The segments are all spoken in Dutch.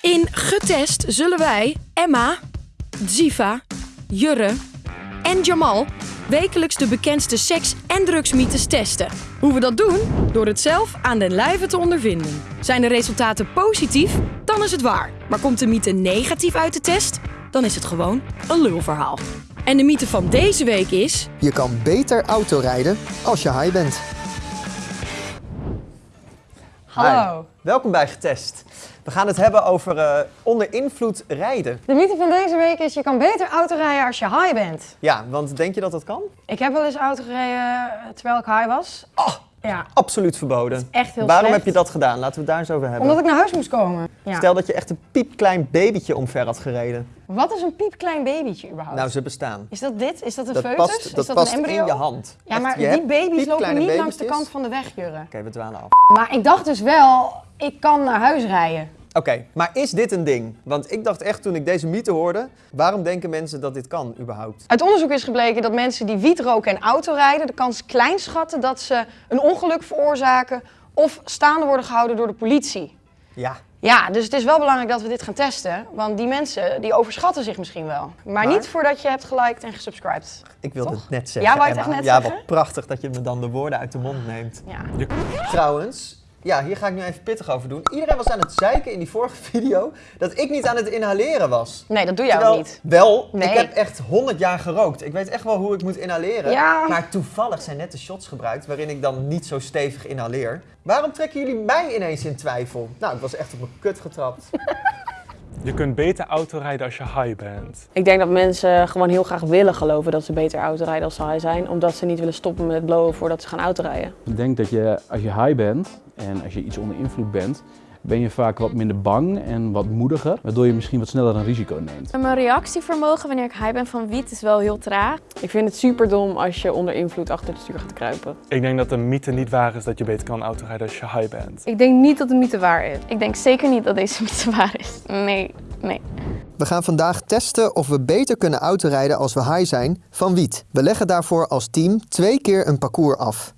In Getest zullen wij Emma, Ziva, Jurre en Jamal wekelijks de bekendste seks- en drugsmythes testen. Hoe we dat doen? Door het zelf aan den lijve te ondervinden. Zijn de resultaten positief? Dan is het waar. Maar komt de mythe negatief uit de test? Dan is het gewoon een lulverhaal. En de mythe van deze week is... Je kan beter autorijden als je high bent. Hallo. Hi. Welkom bij Getest. We gaan het hebben over eh, onder invloed rijden. De mythe van deze week is je kan beter auto rijden als je high bent. Ja, want denk je dat dat kan? Ik heb wel eens auto gereden eh, terwijl ik high was. Oh, Ja, absoluut verboden. echt heel Waarom slecht. heb je dat gedaan? Laten we het daar eens over hebben. Omdat ik naar huis moest komen. Ja. Stel dat je echt een piepklein babytje omver had gereden. Wat is een piepklein babytje überhaupt? Nou, ze bestaan. is dat dit? Is dat een Dat foetus? past, is dat dat past een embryo? in je hand. Ja, Echt, maar die baby's lopen niet langs de kant van de weg, Jurre. Oké, we dwalen af. Maar ik dacht dus wel, ik kan naar huis rijden. Oké, maar is dit een ding? Want ik dacht echt toen ik deze mythe hoorde, waarom denken mensen dat dit kan überhaupt? Uit onderzoek is gebleken dat mensen die wiet roken en autorijden de kans klein schatten dat ze een ongeluk veroorzaken of staande worden gehouden door de politie. Ja, Ja, dus het is wel belangrijk dat we dit gaan testen, want die mensen die overschatten zich misschien wel. Maar, Maar? niet voordat je hebt geliked en gesubscribed. ik wilde het net zeggen. Ja, wou je het Emma. echt net ja, zeggen? wat prachtig dat je me dan de woorden uit de mond neemt. Ja. Trouwens, ja, hier ga ik nu even pittig over doen. Iedereen was aan het zeiken in die vorige video dat ik niet aan het inhaleren was. Nee, dat doe jij ook niet. Wel, Nee. ik heb echt 100 jaar gerookt. Ik weet echt wel hoe ik moet inhaleren. Ja. Maar toevallig zijn net de shots gebruikt waarin ik dan niet zo stevig inhaleer. Waarom trekken jullie mij ineens in twijfel? Nou, ik was echt op mijn kut getrapt. Je kunt beter autorijden als je high bent. Ik denk dat mensen gewoon heel graag willen geloven dat ze beter autorijden als ze high zijn, omdat ze niet willen stoppen met blowen voordat ze gaan autorijden. Ik denk dat je als je high bent en als je iets onder invloed bent, ben je vaak wat minder bang en wat moediger, waardoor je misschien wat sneller een risico neemt. Mijn reactievermogen wanneer ik high ben van wiet is wel heel traag. Ik vind het super dom als je onder invloed achter het stuur gaat kruipen. Ik denk dat de mythe niet waar is dat je beter kan autorijden als je high bent. Ik denk niet dat de mythe waar is. Ik denk zeker niet dat deze mythe waar is. Nee, nee. We gaan vandaag testen of we beter kunnen autorijden als we high zijn van wiet. We leggen daarvoor als team twee keer een parcours af.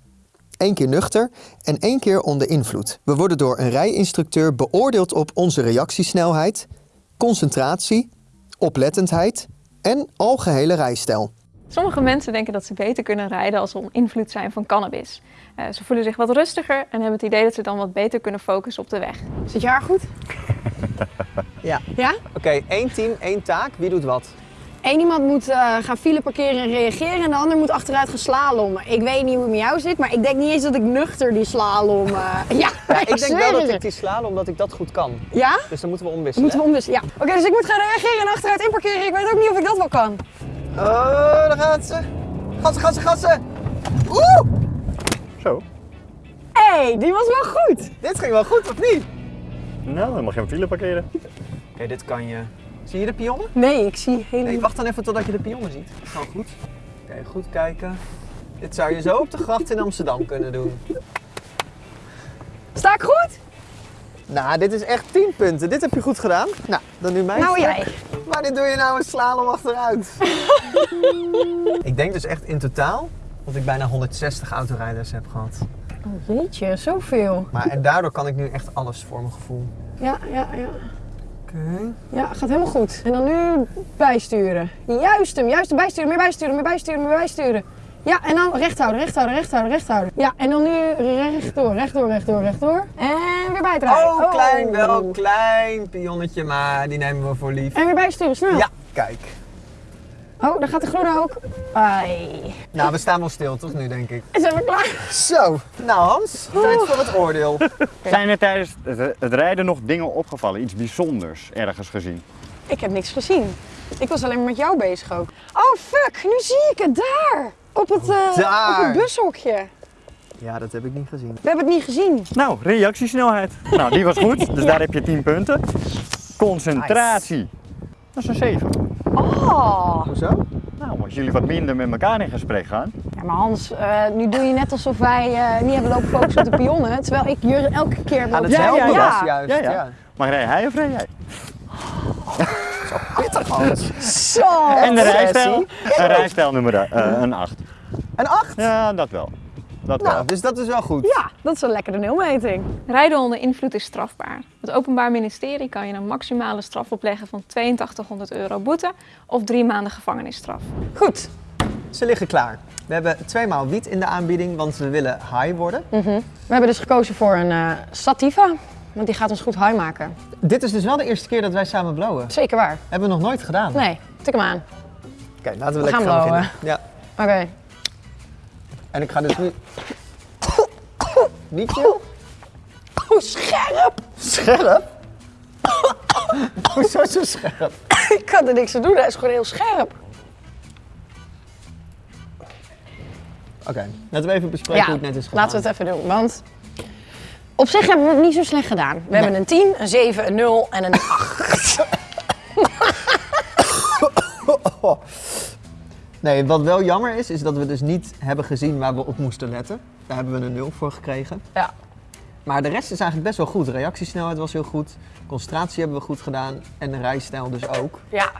Eén keer nuchter en één keer onder invloed. We worden door een rijinstructeur beoordeeld op onze reactiesnelheid, concentratie, oplettendheid en algehele rijstijl. Sommige mensen denken dat ze beter kunnen rijden als ze onder invloed zijn van cannabis. Eh, ze voelen zich wat rustiger en hebben het idee dat ze dan wat beter kunnen focussen op de weg. Zit je haar goed? Ja. Ja? Oké, één team, één taak. Wie doet wat? Eén iemand moet eh, gaan file parkeren en reageren en de ander moet achteruit gaan slalommen. Ik weet niet hoe het met jou zit, maar ik denk niet eens dat ik nuchter die slalom... eh, ja, Ja, ik denk wel dat ik die sla omdat ik dat goed kan. Ja? Dus dan moeten we omwisselen. moeten we omwisselen, ja. Oké, dus ik moet gaan reageren en achteruit inparkeren. Ik weet ook niet of ik dat wel kan. Oh, daar gaat ze. Gassen, gassen, gassen. Oeh, Zo. Hé, hey, die was wel goed. dit ging wel goed, of niet? Nou, dan mag je een file parkeren. Oké, dit kan je. Zie je de pionnen? Nee, ik zie helemaal... Nee, wacht dan even totdat je de pionnen ziet. Gewoon goed. Oké, goed kijken. Dit zou je zo op de gracht in Amsterdam kunnen doen. Sta ik goed? Nou, dit is echt 10 punten. Dit heb je goed gedaan. Nou, dan nu mijn Nou stuk. jij. Maar dit doe je nou een slalom achteruit. ik denk dus echt in totaal dat ik bijna 160 autorijders heb gehad. Oh, jeetje, zoveel. Maar en daardoor kan ik nu echt alles voor mijn gevoel. Ja, ja, ja. Ja, gaat helemaal goed. En dan nu bijsturen. Juist hem, juist hem bijsturen, meer bijsturen, meer bijsturen, meer bijsturen. Ja, en dan recht houden, recht houden, recht houden, recht houden. Ja, en dan nu rechtdoor, rechtdoor, rechtdoor, rechtdoor. En weer bijdraaien. Oh, klein, wel klein pionnetje, maar die nemen we voor lief. En weer bijsturen, snel. Ja, kijk. Oh, daar gaat de groene ook. Ai. Nou, we staan wel stil toch nu, denk ik. Zijn we klaar? Zo, nou Hans, tijd voor het oordeel. Zijn er tijdens het, het rijden nog dingen opgevallen? Iets bijzonders ergens gezien? Ik heb niks gezien. Ik was alleen maar met jou bezig ook. Oh, fuck, nu zie ik het daar. Op het, eh, op Daar. het bushokje. Ja, dat heb ik niet gezien. We hebben het niet gezien. Nou, reactiesnelheid. Nou, die was goed, dus daar heb je 10 punten. Concentratie. Dat is een 7. Oh. Hoezo? Nou, als jullie wat minder met elkaar in gesprek gaan. Ja, maar Hans, eh, nu doe je net alsof wij eh, niet hebben lopen focussen op de pionnen. Terwijl ik Jurre elke keer heb Aan lopen het Ja, ja, ja. was juist, Ja, ja. ja. Maar rij hij of rij jij? Pittig Hans. Zo! En de rijstijl? Een rijstijl nummer eh, een 8. Een 8? Ja, dat wel. Dat Nou, wel. dus dat is wel goed. Ja, dat is een lekkere nulmeting. Rijden onder invloed is strafbaar. Het Openbaar Ministerie kan je een maximale straf opleggen van 8200 euro boete of drie maanden gevangenisstraf. Goed. Ze liggen klaar. We hebben tweemaal wiet in de aanbieding, want we willen high worden. We hebben dus gekozen voor een eh, Sativa, want die gaat ons goed high maken. Dit is dus wel de eerste keer dat wij samen blowen. Zeker waar. Hebben we nog nooit gedaan. Nee, tik hem aan. Oké, laten we, We lekker gaan gaan beginnen. Ja. Oké. En ik ga dus nu... Niet chill? Oh, scherp! Scherp? Hoezo zo scherp? Ik kan er niks aan doen, hij is gewoon heel scherp. Oké, laten we even bespreken hoe het net is gegaan. laten we het even doen, want op zich hebben we het niet zo slecht gedaan. We hebben een 10, een 7, een 0 en een 8. Nee, wat wel jammer is, is dat we dus niet hebben gezien waar we op moesten letten. Daar hebben we een 0 voor gekregen. Ja. Maar de rest is eigenlijk best wel goed. Reactiesnelheid was heel goed. Concentratie hebben we goed gedaan. En de rijstijl dus ook. Ja.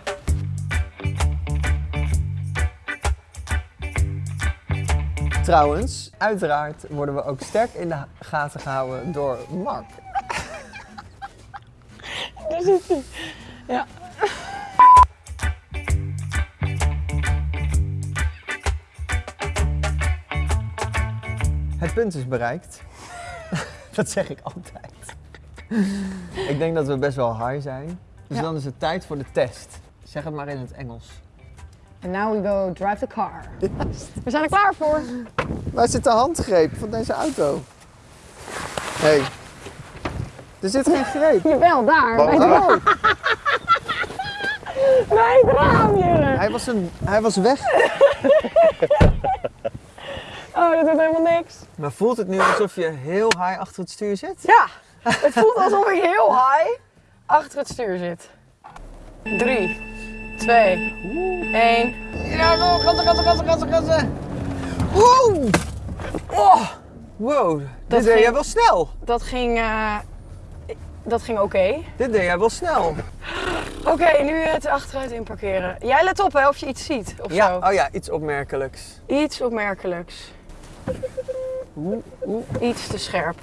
Trouwens, uiteraard worden we ook sterk in de gaten gehouden door Mark. Daar zit hij. Ja. Het punt is bereikt. dat zeg ik altijd. ik denk dat we best wel high zijn. Dus Ja. dan is het tijd voor de test. Zeg het maar in het Engels. And now we go drive the car. We zijn er klaar voor. Waar zit de handgreep van deze auto? Hé. Hey. Er zit geen greep. Jawel, daar. Bij het Oh. Bij het raam, Jure. Hij was, een, hij was weg. Oh, dat doet helemaal niks. Maar voelt het nu alsof je heel high achter het stuur zit? Ja, het voelt alsof ik heel high achter het stuur zit. 3, 2, 1. Ja, go, gassen, gassen, gassen, gassen. Wow! Oh, wow, dit deed jij wel snel. Dat ging, eh, dat ging oké. Dit deed jij wel snel. Oké, nu het achteruit inparkeren. Jij let op hè, of je iets ziet of Ja, zo. oh ja, iets opmerkelijks. Iets opmerkelijks. Iets te scherp.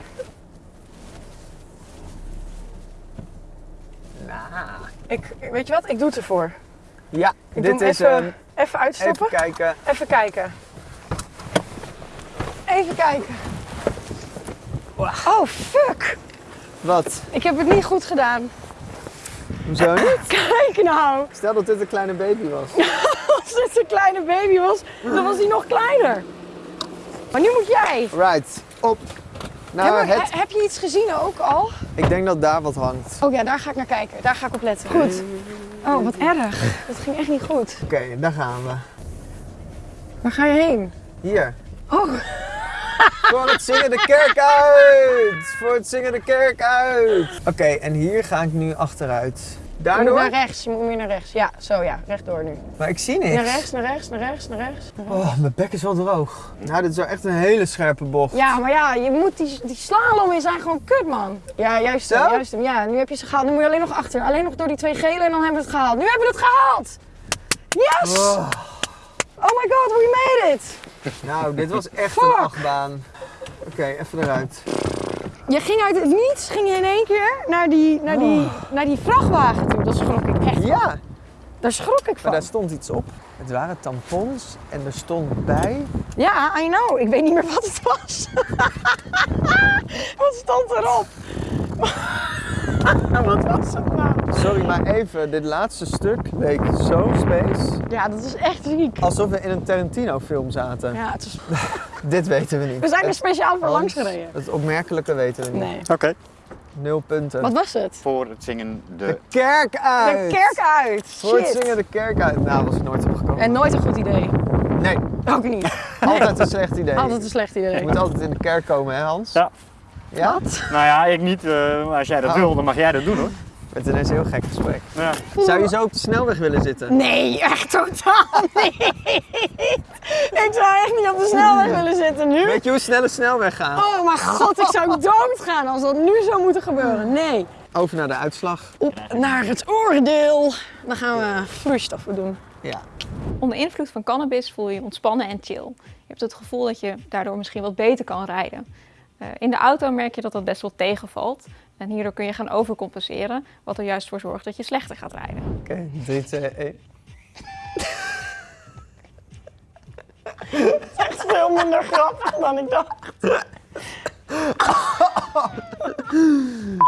Nou, Ik, weet je wat? Ik doe het ervoor. ja, Ik dit is even, hem. even uitstappen. Even kijken. Even kijken. Even kijken. Oh, fuck. Wat? Ik heb het niet goed gedaan. Hoezo niet? Kijk nou. Stel dat dit een kleine baby was. Als dit een kleine baby was, dan was hij nog kleiner. Maar nu moet jij. Right, op het... heb je iets gezien ook al? Ik denk dat daar wat hangt. Oh ja, daar ga ik naar kijken. Daar ga ik op letten. Goed. Oh, wat erg. Dat ging echt niet goed. Oké, daar gaan we. Waar ga je heen? Hier. Oh, Voor het zingen de kerk uit! Voor het zingen de kerk uit! Oké, en hier ga ik nu achteruit. Je moet Daardoor? naar rechts. Je moet meer naar rechts. Ja, zo ja. Rechtdoor nu. Maar ik zie niks. Naar rechts, naar rechts, naar rechts, naar rechts. naar rechts. Oh, mijn bek is wel droog. Nou, dit is wel echt een hele scherpe bocht. Ja, maar ja, je moet die, die slalom is zijn gewoon kut, man. Ja, juist hem, Zo? juist hem. Ja, nu heb je ze gehaald. Nu moet je alleen nog achter. Alleen nog door die twee gele en dan hebben we het gehaald. Nu hebben we het gehaald! Yes! Oh, Oh my god, we made it! nou, dit was echt een achtbaan. Oké, even eruit. Je ging uit het niets, ging je in één keer naar die, naar die, naar die vrachtwagen toe. Dat schrok ik echt van. Ja, Daar schrok ik maar van. daar stond iets op. Het waren tampons en er stond bij. Ja, I know. Ik weet niet meer wat het was. wat stond erop? wat was het nou? Sorry, maar even, dit laatste stuk leek zo space. Ja, dat is echt ziek. Alsof we in een Tarantino-film zaten. Ja, het is... Dit weten we niet. We zijn er speciaal voor langs gereden. Het opmerkelijke weten we niet. Nee. Oké. Nul punten. Wat was het? Voor het zingen de... De kerk uit! De kerk uit. Voor het Shit. zingen de kerk uit. Nou, was ik nooit opgekomen. En nooit een goed idee. Nee, Ook niet. altijd een slecht idee. Altijd een slecht Je idee. moet altijd in de kerk komen, hè Hans? Ja. Ja? Nou ja, ik niet. eh, maar als jij dat Oh. wil, dan mag jij dat doen hoor. Met een heel gek gesprek. Ja. Zou je zo op de snelweg willen zitten? Nee, echt totaal niet. Ik zou echt niet op de snelweg willen zitten nu. Weet je hoe snel een snelweg gaat? Oh mijn god, ik zou doodgaan als dat nu zou moeten gebeuren. Nee. Over naar de uitslag. Op naar het oordeel. Dan gaan we vloeistoffen doen. Ja. Onder invloed van cannabis voel je je ontspannen en chill. Je hebt het gevoel dat je daardoor misschien wat beter kan rijden. Eh, in de auto merk je dat dat best wel tegenvalt. En hierdoor kun je gaan overcompenseren, wat er juist voor zorgt dat je slechter gaat rijden. Oké, 3, 2, 1. Veel minder grappig dan ik dacht.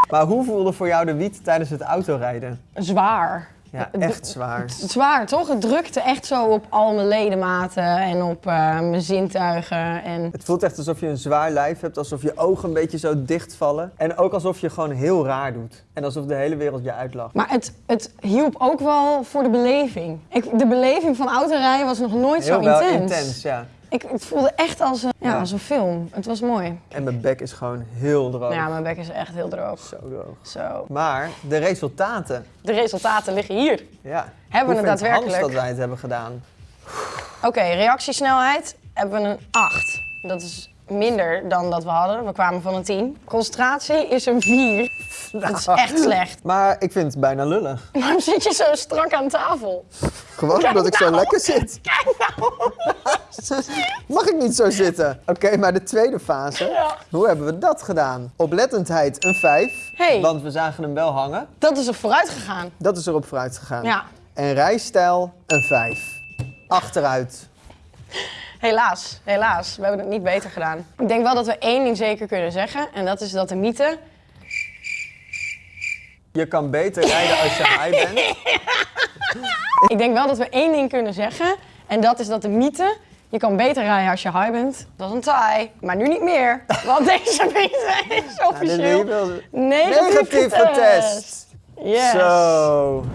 Maar hoe voelde voor jou de wiet tijdens het autorijden? Zwaar. Ja, echt zwaar. Zwaar, toch? Het drukte echt zo op al mijn ledematen en op eh, mijn zintuigen. En Het voelt echt alsof je een zwaar lijf hebt, alsof je ogen een beetje zo dichtvallen. En ook alsof je gewoon heel raar doet. En alsof de hele wereld je uitlacht. Maar het, het hielp ook wel voor de beleving. Ik, de beleving van autorijden was nog nooit Heel zo wel intens. intens, ja. Ik, het voelde echt als een, ja, als een film. Het was mooi. En mijn bek is gewoon heel droog. Ja, mijn bek is echt heel droog. Zo droog. Zo. Maar de resultaten, De resultaten liggen hier. ja. Hebben we het daadwerkelijk? dat wij het hebben gedaan? Oké, reactiesnelheid hebben we een 8. Dat is minder dan dat we hadden. We kwamen van een 10. Concentratie is een 4. Dat is echt slecht. Maar ik vind het bijna lullig. Waarom zit je zo strak aan tafel? Gewoon omdat ik zo nou. lekker zit. Kijk nou! Mag ik niet zo zitten? Oké, maar de tweede fase. Ja. Hoe hebben we dat gedaan? Oplettendheid een 5. Hey. Want we zagen hem wel hangen. Dat is er vooruit gegaan. Dat is erop vooruit gegaan. Ja. En rijstijl een 5. Achteruit. Helaas, helaas. We hebben het niet beter gedaan. Ik denk wel dat we één ding zeker kunnen zeggen. En dat is dat de mythe... Je kan beter rijden als je high bent. Ik denk wel dat we één ding kunnen zeggen. En dat is dat de mythe... Je kan beter rijden als je high bent. Dat is een taai. Maar nu niet meer. Want deze mythe is officieel wil- negatief Negatief getest. Yes.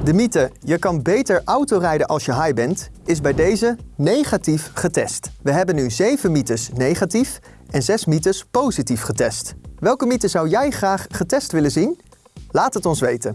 De mythe, je kan beter autorijden als je high bent, is bij deze negatief getest. We hebben nu 7 mythes negatief en 6 mythes positief getest. Welke mythe zou jij graag getest willen zien? Laat het ons weten.